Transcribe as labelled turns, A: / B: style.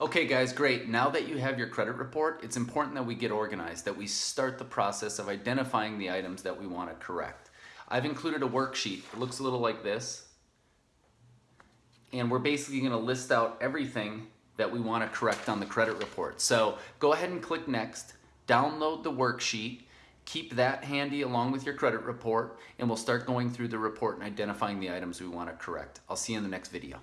A: Okay guys, great. Now that you have your credit report, it's important that we get organized, that we start the process of identifying the items that we want to correct. I've included a worksheet. It looks a little like this. And we're basically going to list out everything that we want to correct on the credit report. So go ahead and click next, download the worksheet, keep that handy along with your credit report, and we'll start going through the report and identifying the items we want to correct. I'll see you in the next video.